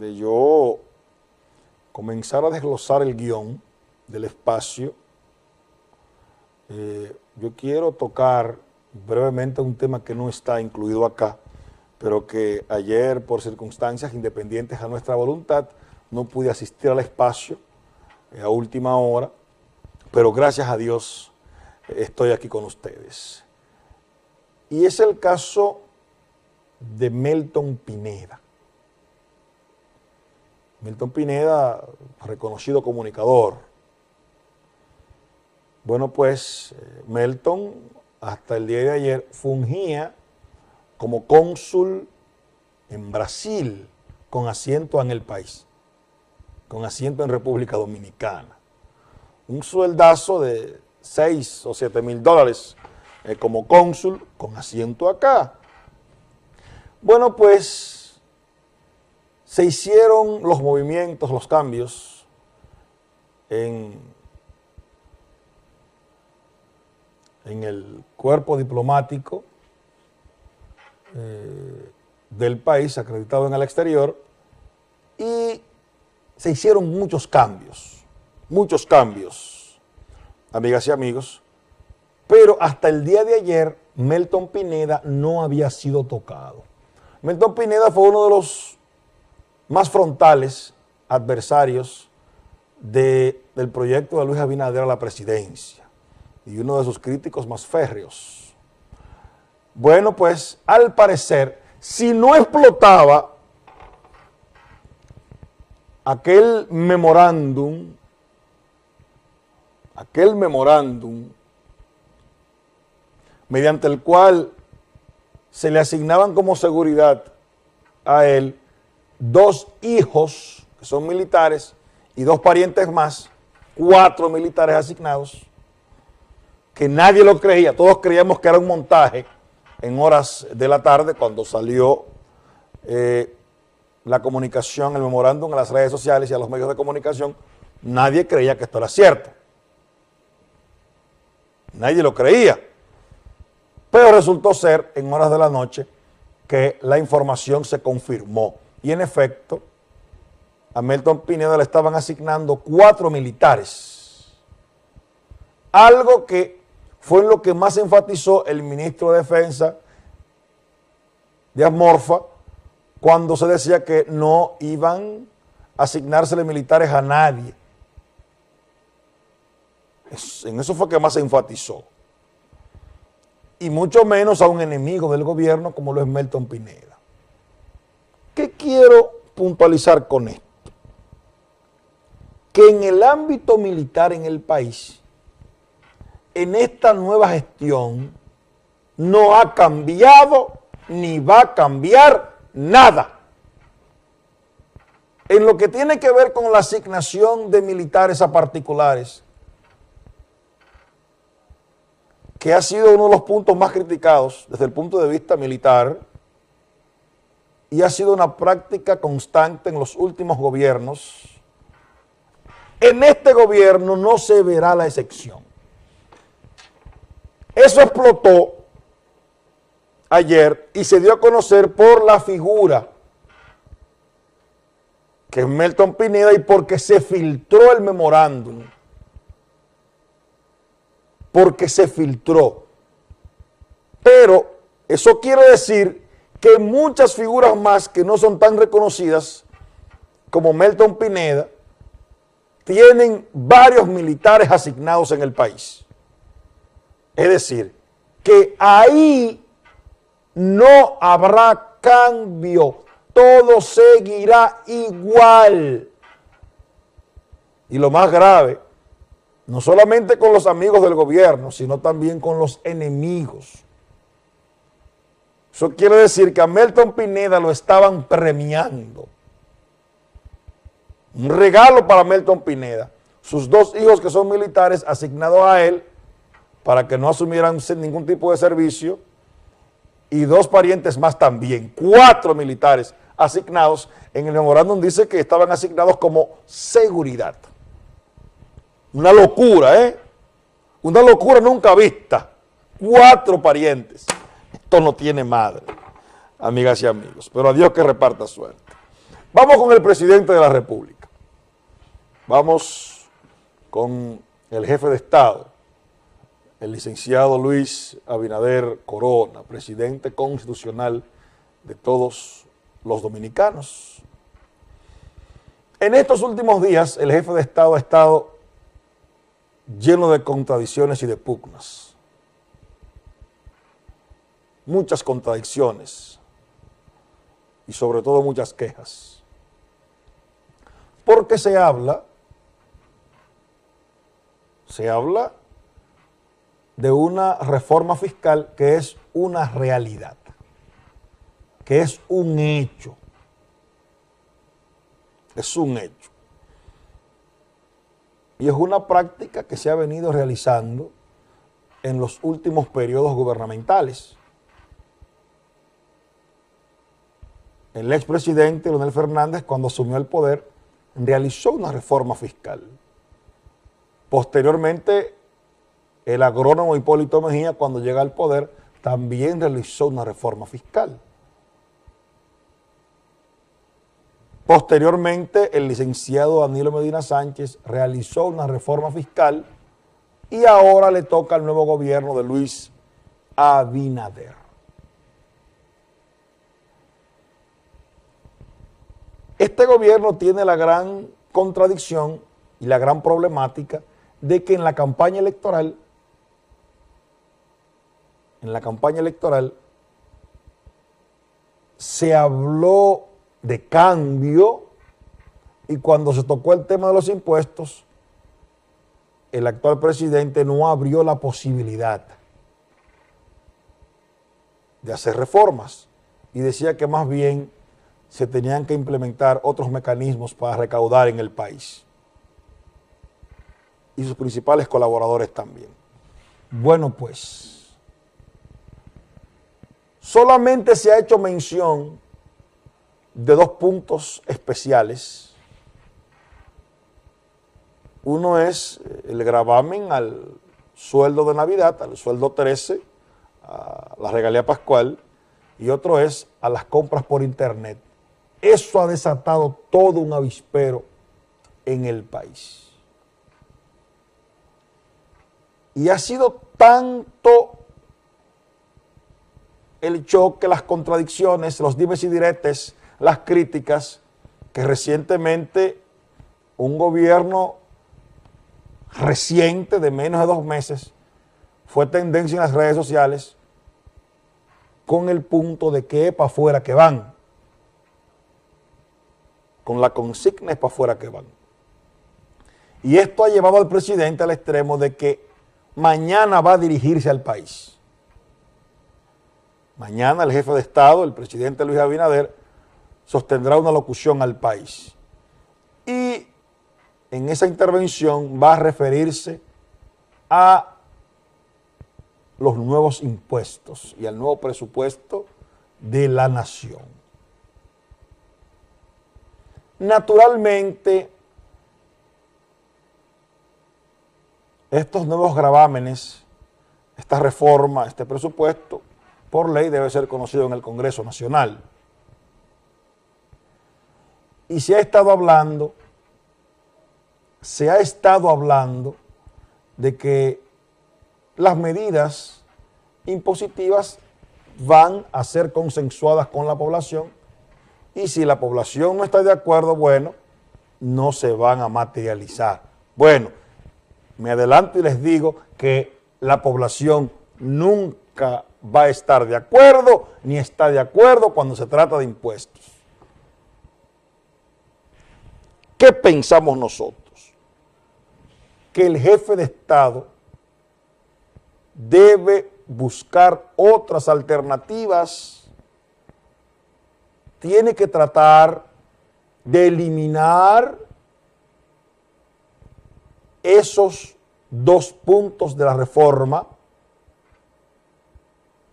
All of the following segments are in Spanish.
de yo comenzar a desglosar el guion del espacio, eh, yo quiero tocar brevemente un tema que no está incluido acá, pero que ayer por circunstancias independientes a nuestra voluntad no pude asistir al espacio eh, a última hora, pero gracias a Dios eh, estoy aquí con ustedes. Y es el caso de Melton Pineda. Melton Pineda, reconocido comunicador. Bueno, pues eh, Melton hasta el día de ayer fungía como cónsul en Brasil con asiento en el país, con asiento en República Dominicana. Un sueldazo de 6 o 7 mil dólares eh, como cónsul con asiento acá. Bueno, pues se hicieron los movimientos, los cambios en, el cuerpo diplomático eh, del país acreditado en el exterior y se hicieron muchos cambios, muchos cambios, amigas y amigos, pero hasta el día de ayer Melton Pineda no había sido tocado. Melton Pineda fue uno de los más frontales adversarios del proyecto de Luis Abinader a la presidencia y uno de sus críticos más férreos. Bueno, pues al parecer, si no explotaba aquel memorándum, aquel memorándum mediante el cual se le asignaban como seguridad a él dos hijos que son militares y dos parientes más, cuatro militares asignados, que nadie lo creía, todos creíamos que era un montaje, en horas de la tarde cuando salió eh, la comunicación, el memorándum a las redes sociales y a los medios de comunicación, nadie creía que esto era cierto. Nadie lo creía. Pero resultó ser en horas de la noche que la información se confirmó. Y en efecto, a Melton Pineda le estaban asignando cuatro militares. Algo que fue lo que más enfatizó el ministro de Defensa de Amorfa cuando se decía que no iban a asignársele militares a nadie. En eso fue que más se enfatizó. Y mucho menos a un enemigo del gobierno como lo es Melton Pineda. ¿Qué quiero puntualizar con esto? Que en el ámbito militar en el país en esta nueva gestión no ha cambiado ni va a cambiar nada. En lo que tiene que ver con la asignación de militares a particulares, que ha sido uno de los puntos más criticados desde el punto de vista militar y ha sido una práctica constante en los últimos gobiernos, en este gobierno no se verá la excepción. Eso explotó ayer y se dio a conocer por la figura que es Melton Pineda y porque se filtró el memorándum. Porque se filtró. Pero eso quiere decir que muchas figuras más que no son tan reconocidas como Melton Pineda tienen varios militares asignados en el país. Es decir, que ahí no habrá cambio, todo seguirá igual. Y lo más grave, no solamente con los amigos del gobierno, sino también con los enemigos. Eso quiere decir que a Melton Pineda lo estaban premiando. Un regalo para Melton Pineda. Sus dos hijos que son militares asignados a él para que no asumieran ningún tipo de servicio y dos parientes más también, cuatro militares asignados. En el memorándum dice que estaban asignados como seguridad. Una locura, ¿eh? Una locura nunca vista. Cuatro parientes. Esto no tiene madre, amigas y amigos. Pero a Dios que reparta suerte. Vamos con el presidente de la República. Vamos con el jefe de Estado, el licenciado Luis Abinader Corona, presidente constitucional de todos los dominicanos. En estos últimos días, el jefe de Estado ha estado lleno de contradicciones y de pugnas. Muchas contradicciones y sobre todo muchas quejas. Porque se habla, se habla de una reforma fiscal que es una realidad, que es un hecho, es un hecho. Y es una práctica que se ha venido realizando en los últimos periodos gubernamentales. El expresidente Leonel Fernández, cuando asumió el poder, realizó una reforma fiscal. Posteriormente, el agrónomo Hipólito Mejía, cuando llega al poder, también realizó una reforma fiscal. Posteriormente, el licenciado Danilo Medina Sánchez realizó una reforma fiscal y ahora le toca al nuevo gobierno de Luis Abinader. Este gobierno tiene la gran contradicción y la gran problemática de que en la campaña electoral, en la campaña electoral, se habló de cambio y cuando se tocó el tema de los impuestos, el actual presidente no abrió la posibilidad de hacer reformas y decía que más bien se tenían que implementar otros mecanismos para recaudar en el país. Y sus principales colaboradores también. Bueno, pues, solamente se ha hecho mención de dos puntos especiales. Uno es el gravamen al sueldo de Navidad, al sueldo 13, a la regalía pascual, y otro es a las compras por internet. Eso ha desatado todo un avispero en el país. Y ha sido tanto el choque, las contradicciones, los dimes y diretes las críticas que recientemente un gobierno reciente de menos de dos meses fue tendencia en las redes sociales con el punto de que para afuera que van. Con la consigna es para afuera que van. Y esto ha llevado al presidente al extremo de que mañana va a dirigirse al país. Mañana el jefe de Estado, el presidente Luis Abinader, sostendrá una locución al país. Y en esa intervención va a referirse a los nuevos impuestos y al nuevo presupuesto de la nación. Naturalmente, estos nuevos gravámenes, esta reforma, este presupuesto, por ley debe ser conocido en el Congreso Nacional. Y se ha estado hablando, se ha estado hablando de que las medidas impositivas van a ser consensuadas con la población y si la población no está de acuerdo, bueno, no se van a materializar. Bueno, me adelanto y les digo que la población nunca va a estar de acuerdo ni está de acuerdo cuando se trata de impuestos. ¿Qué pensamos nosotros? Que el jefe de Estado debe buscar otras alternativas, tiene que tratar de eliminar esos dos puntos de la reforma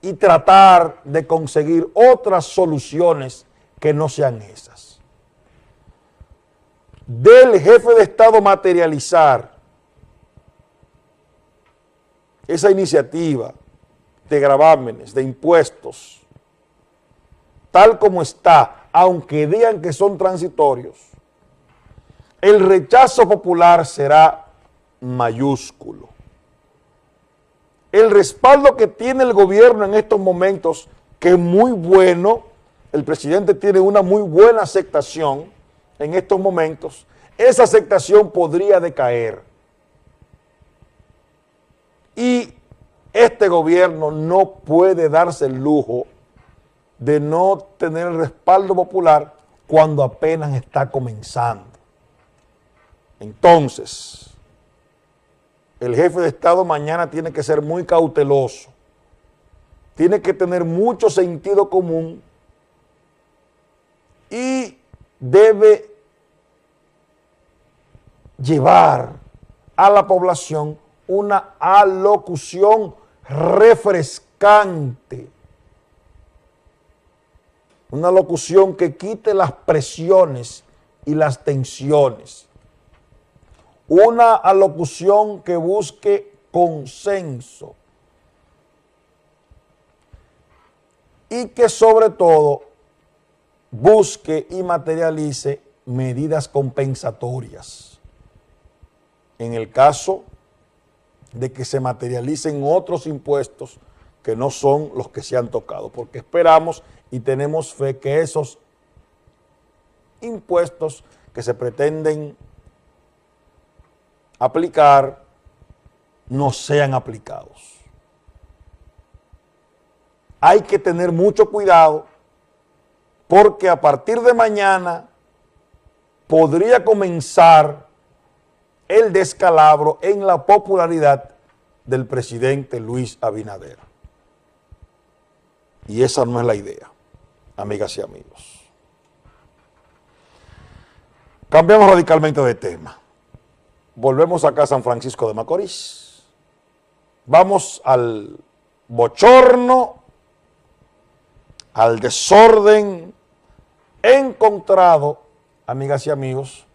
y tratar de conseguir otras soluciones que no sean esas. Del jefe de Estado materializar esa iniciativa de gravámenes, de impuestos, tal como está aunque digan que son transitorios, el rechazo popular será mayúsculo. El respaldo que tiene el gobierno en estos momentos, que es muy bueno, el presidente tiene una muy buena aceptación en estos momentos, esa aceptación podría decaer. Y este gobierno no puede darse el lujo de no tener el respaldo popular cuando apenas está comenzando. Entonces, el jefe de Estado mañana tiene que ser muy cauteloso, tiene que tener mucho sentido común y debe llevar a la población una alocución refrescante, una locución que quite las presiones y las tensiones, una alocución que busque consenso y que sobre todo busque y materialice medidas compensatorias. En el caso de que se materialicen otros impuestos que no son los que se han tocado, porque esperamos y tenemos fe que esos impuestos que se pretenden aplicar no sean aplicados. Hay que tener mucho cuidado porque a partir de mañana podría comenzar el descalabro en la popularidad del presidente Luis Abinader. Y esa no es la idea, amigas y amigos. Cambiamos radicalmente de tema. Volvemos acá a San Francisco de Macorís. Vamos al bochorno, al desorden encontrado, amigas y amigos,